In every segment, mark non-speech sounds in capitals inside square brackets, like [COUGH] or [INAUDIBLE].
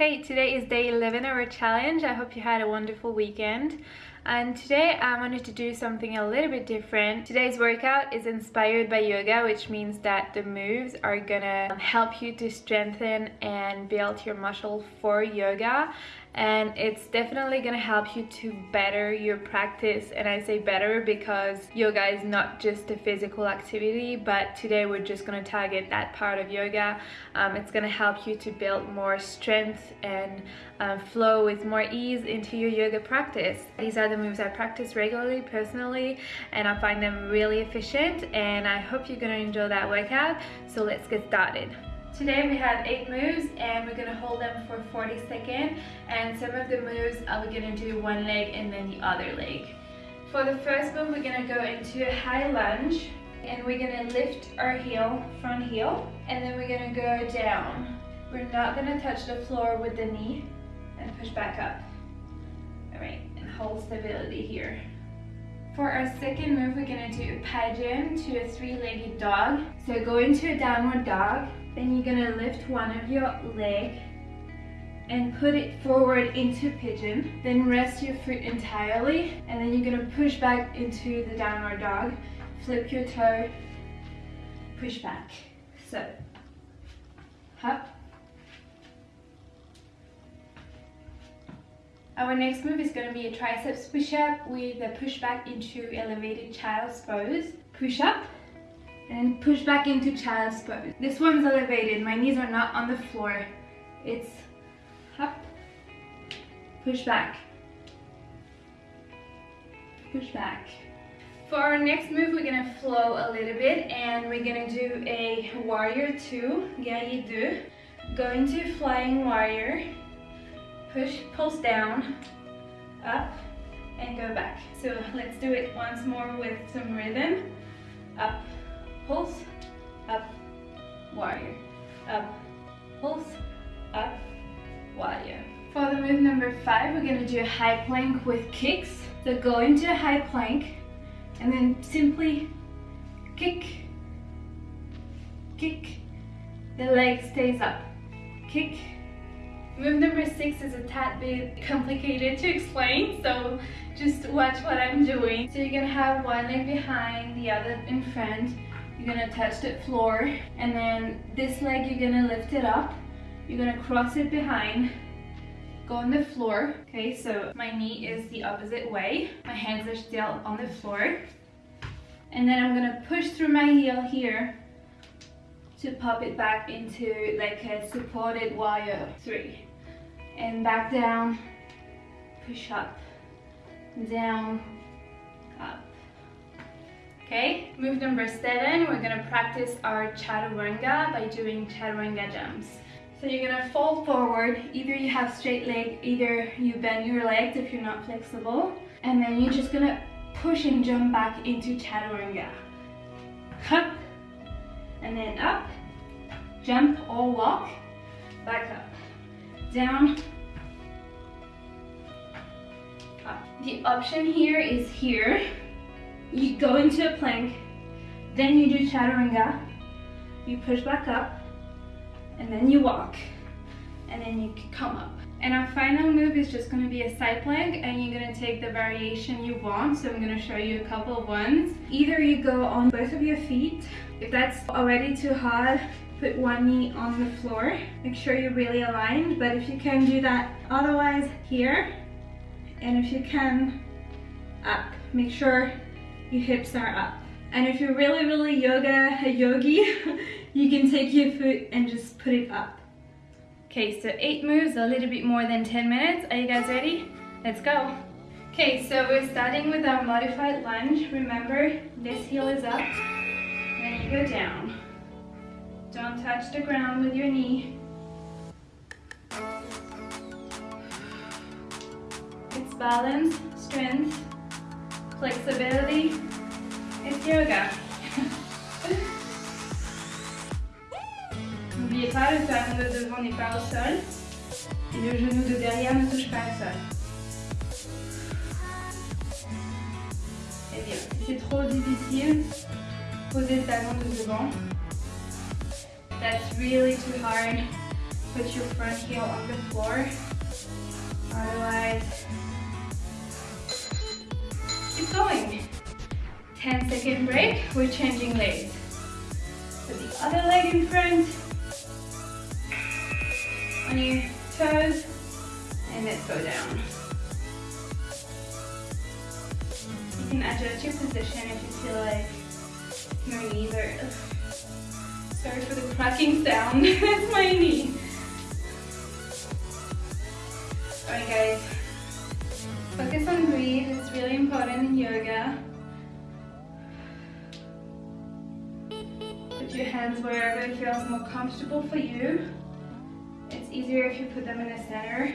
Hey, today is day 11 of our challenge. I hope you had a wonderful weekend. And today I wanted to do something a little bit different. Today's workout is inspired by yoga, which means that the moves are gonna help you to strengthen and build your muscle for yoga. And it's definitely gonna help you to better your practice. And I say better because yoga is not just a physical activity but today we're just gonna target that part of yoga. Um, it's gonna help you to build more strength and uh, flow with more ease into your yoga practice. These are the moves I practice regularly personally and I find them really efficient and I hope you're gonna enjoy that workout so let's get started Today we have 8 moves and we're going to hold them for 40 seconds and some of the moves are we're going to do one leg and then the other leg. For the first move we're going to go into a high lunge and we're going to lift our heel, front heel and then we're going to go down. We're not going to touch the floor with the knee and push back up. Alright, hold stability here. For our second move, we're gonna do a pigeon to a three-legged dog. So go into a downward dog, then you're gonna lift one of your leg and put it forward into pigeon. Then rest your foot entirely and then you're gonna push back into the downward dog. Flip your toe, push back. So, hop. Our next move is going to be a triceps push-up with a push back into elevated child's pose. Push up and push back into child's pose. This one's elevated. My knees are not on the floor. It's up, push back, push back. For our next move, we're gonna flow a little bit and we're gonna do a warrior two, guerrier deux. Go into flying warrior, push, pulse down, up, and go back. So let's do it once more with some rhythm. Up, pulse, up, warrior, up, pulse, up, warrior. For the move number five, we're gonna do a high plank with kicks. So go into a high plank and then simply kick, kick, the leg stays up, kick. Move number six is a tad bit complicated to explain, so just watch what I'm doing. So you're gonna have one leg behind, the other in front, you're gonna touch the floor and then this leg you're gonna lift it up. You're gonna cross it behind, go on the floor. Okay, so my knee is the opposite way. My hands are still on the floor. And then I'm gonna push through my heel here to pop it back into like a supported warrior three. And back down, push up, down, up. Okay, move number seven, we're gonna practice our chaturanga by doing chaturanga jumps. So you're gonna fold forward, either you have straight leg, either you bend your legs if you're not flexible, and then you're just gonna push and jump back into chaturanga. Up, and then up, jump or walk, back up, down, up. The option here is here, you go into a plank, then you do chaturanga, you push back up, and then you walk, and then you come up. And our final move is just going to be a side plank and you're going to take the variation you want. So I'm going to show you a couple of ones. Either you go on both of your feet. If that's already too hard, put one knee on the floor. Make sure you're really aligned, but if you can do that otherwise here. And if you can, up. Make sure your hips are up. And if you're really, really yoga, a yogi, [LAUGHS] you can take your foot and just put it up. Okay, so eight moves, a little bit more than 10 minutes. Are you guys ready? Let's go. Okay, so we're starting with our modified lunge. Remember, this heel is up, then you go down. Don't touch the ground with your knee. It's balance, strength, flexibility, it's yoga. [LAUGHS] N'oubliez pas, le talon de devant n'est pas au sol et le genou de derrière ne touche pas au sol. Et bien, si c'est trop difficile, posez le talon de devant. That's really too hard. put your front heel on the floor. Otherwise, keep going. 10 second break, we're changing legs. Put the other leg in front, on your toes, and let's go down. You can adjust your position if you feel like your knees are, sorry for the cracking sound, [LAUGHS] that's my knee. Alright guys, focus on breathe, it's really important in yoga. Put your hands wherever it feels more comfortable for you. It's easier if you put them in the center.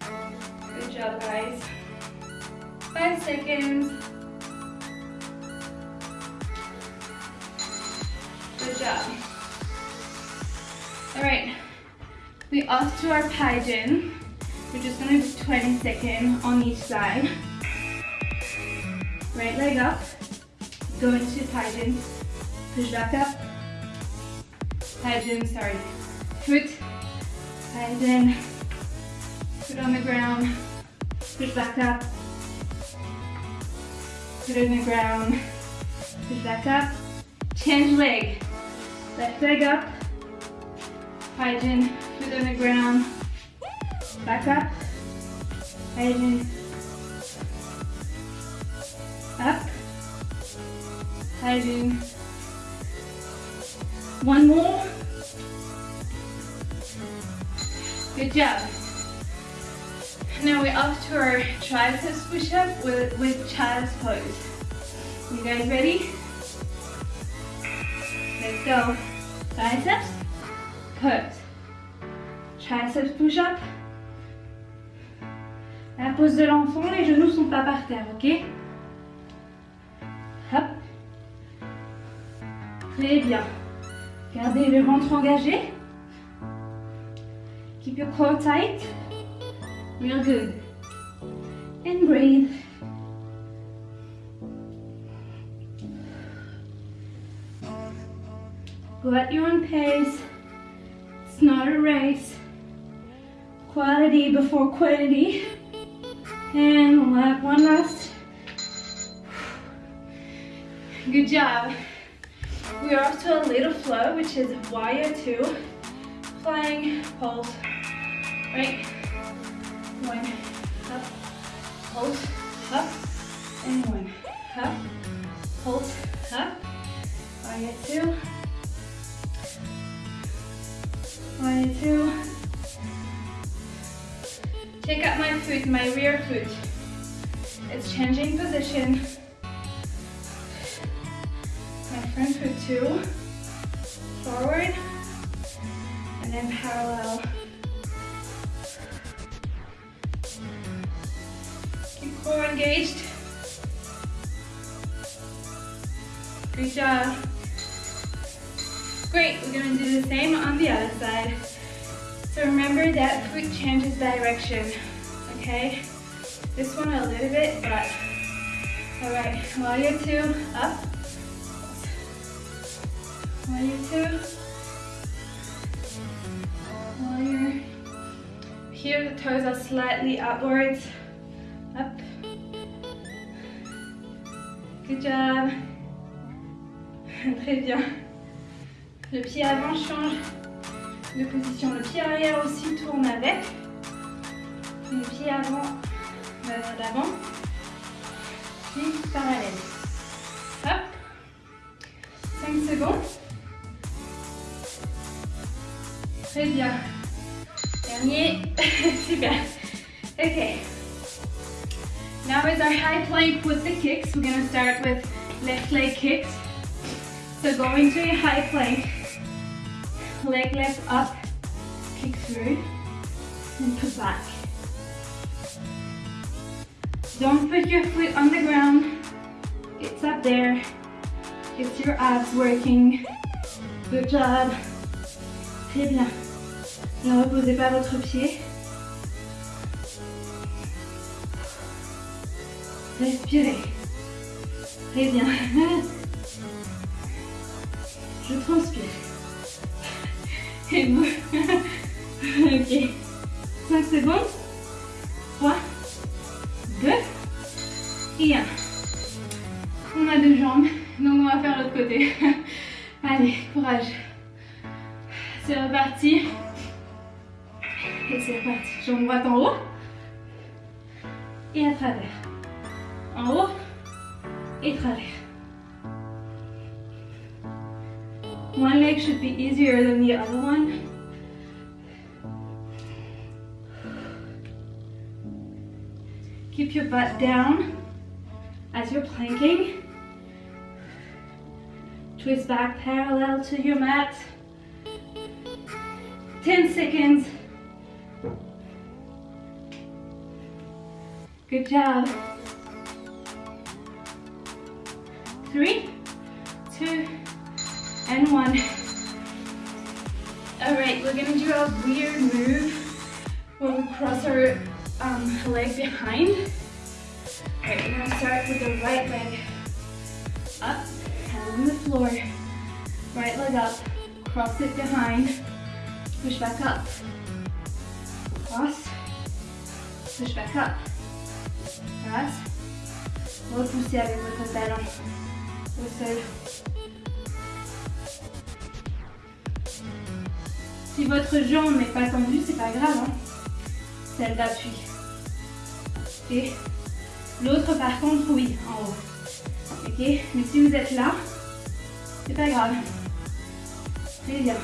Good job guys. Five seconds. Good job. We off to our pigeon. We're just gonna do 20 seconds on each side. Right leg up, go into pigeon, push back up, pigeon, sorry, foot, pigeon, foot on the ground, push back up, foot on the ground, push back up, change leg, left leg up, pigeon, foot on the ground, back up, pigeon, up, pigeon, one more, good job. Now we're off to our triceps push-up with, with child's pose. You guys ready? Let's go. Triceps, pose. Triceps push-up. La pose de l'enfant, les genoux sont pas par terre, ok? Hop. Très bien. Gardez le ventre engagé. Keep your core tight. Real good. And breathe. Go at your own pace. Not a race. Quality before quantity. And one last. Good job. We are off to a little flow, which is warrior two. Flying pulse. Right? One. Up. Pulse. Up. And one. Up. Pulse. Up. Warrior two. Warrior two. Check out my foot, my rear foot. It's changing position. My front foot too. Forward. And then parallel. Keep core engaged. Good job. Great, we're gonna do the same on the other side. So remember that foot changes direction, okay? This one a little bit, but all right, warrior two, up. Warrior two. Warrior. Here the toes are slightly upwards, up. Good job. [LAUGHS] Très bien. Le pied avant change de position. Le pied arrière aussi tourne avec. Le pied avant vers l'avant. Puis parallèle. Hop. 5 secondes. Très bien. Dernier. [LAUGHS] Super. Okay. Now is our high plank with the kicks. We're going to start with left leg kicks. So going to a high plank leg lift up, kick through, and put back. Don't put your foot on the ground. It's up there. Get your abs working. Good job. Très bien. Ne reposez pas votre pied. Respirez. Très bien. Je transpire. [LAUGHS] ok. 5 secondes. 3, 2 et 1. On a deux jambes, donc on va faire l'autre côté. [LAUGHS] Allez, courage. C'est reparti. Et c'est reparti. Jambe droite en haut. Et à travers. En haut et travers. One leg should be easier than the other one. Keep your butt down as you're planking. Twist back parallel to your mat. 10 seconds. Good job. Three, two, and one. All right, we're gonna do a weird move where we cross our um, leg behind. All right, we're gonna start with the right leg up, hand on the floor. Right leg up, cross it behind, push back up. Cross, push back up. Passe. Repoussez avec votre talon au sol. Si votre jambe n'est pas tendue, c'est pas grave. Hein. Celle d'appui. Et l'autre par contre, oui, en haut. Ok Mais si vous êtes là, c'est pas grave. Très bien.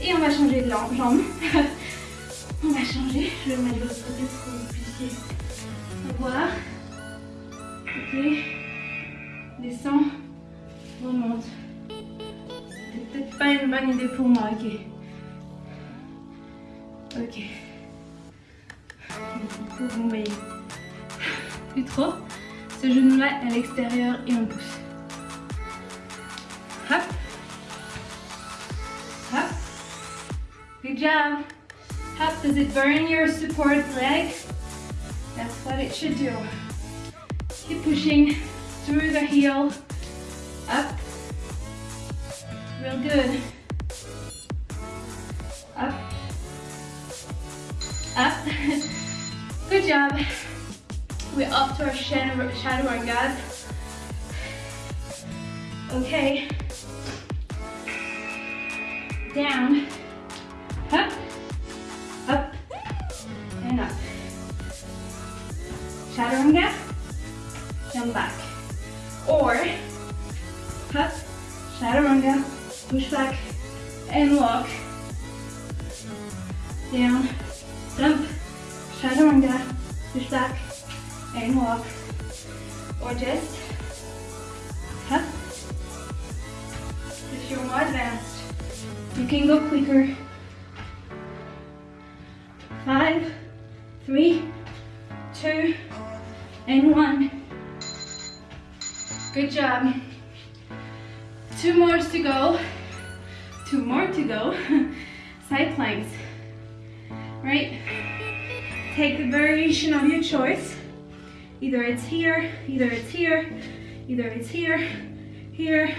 Et on va changer de jambe. [LAUGHS] on va changer. Je vais mettre l'autre côté pour que vous puissiez voir. Ok. Descends. Remonte. C'était peut-être pas une bonne idée pour moi. Ok. Ok. Vous voyez. Plus trop. Ce genou-là à l'extérieur et on pousse. Hop. Hop. Good job. Hop, does it burn your support leg? That's what it should do. Keep pushing through the heel. Up. Real good. Up. Up. [LAUGHS] Good job. We're up to our shadow, chaturanga. Okay. Down. Up. Up. And up. Chaturanga. And back. And walk. Down. Jump. Chaturanga. Push back and walk or just up if you're more advanced you can go quicker five three two and one good job two more to go two more to go [LAUGHS] side planks right take the variation of your choice Either it's here, either it's here, either it's here, here,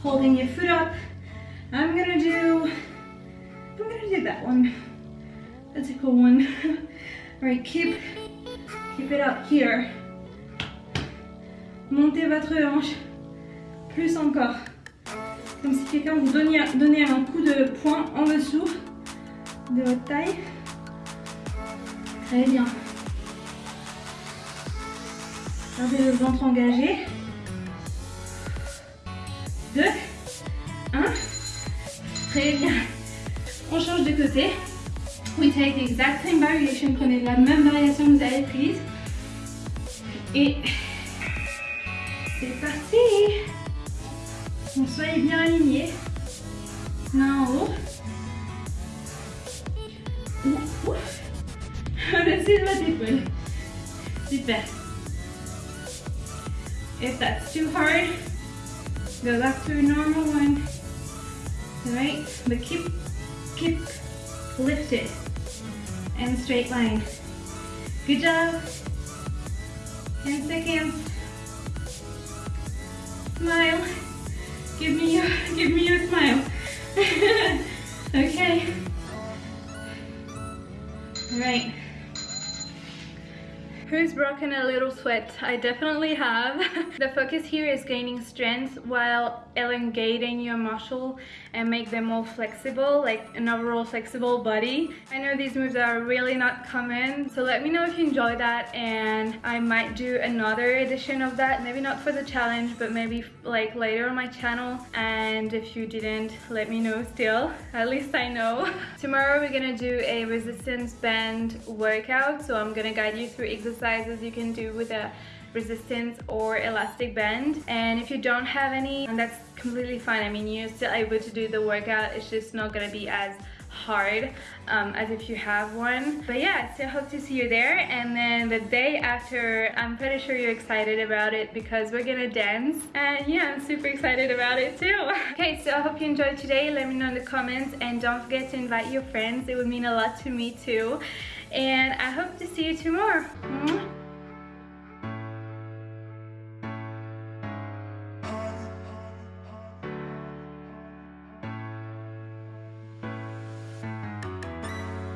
holding your foot up. I'm gonna do, I'm gonna do that one. That's a cool one. [LAUGHS] Right, keep, keep it up here. Montez votre hanche, plus encore. Comme si quelqu'un vous donnait, donnait un coup de poing en dessous de votre taille. Très bien. Gardez le ventre engagé. 2, 1. Très bien. On change de côté. We take the exact same variation. Prenez la même variation que vous avez prise. Et c'est parti. Donc soyez bien alignés. En haut. Super. If that's too hard, go back to a normal one. Alright, but keep, keep lifted and straight line. Good job. 10 seconds. Smile. Give me your, give me your smile. [LAUGHS] okay. All right. Who's broken a little sweat? I definitely have. [LAUGHS] the focus here is gaining strength while elongating your muscle and make them more flexible, like an overall flexible body. I know these moves are really not common, so let me know if you enjoy that and I might do another edition of that. Maybe not for the challenge, but maybe like later on my channel. And if you didn't, let me know still. At least I know. [LAUGHS] Tomorrow we're gonna do a resistance band workout, so I'm gonna guide you through exercises you can do with a resistance or elastic band and if you don't have any that's completely fine. I mean you're still able to do the workout. It's just not gonna be as hard um, as if you have one. But yeah so hope to see you there. And then the day after I'm pretty sure you're excited about it because we're gonna dance. And yeah I'm super excited about it too. [LAUGHS] Okay so I hope you enjoyed today. Let me know in the comments. And don't forget to invite your friends. It would mean a lot to me too. And I hope to see you tomorrow.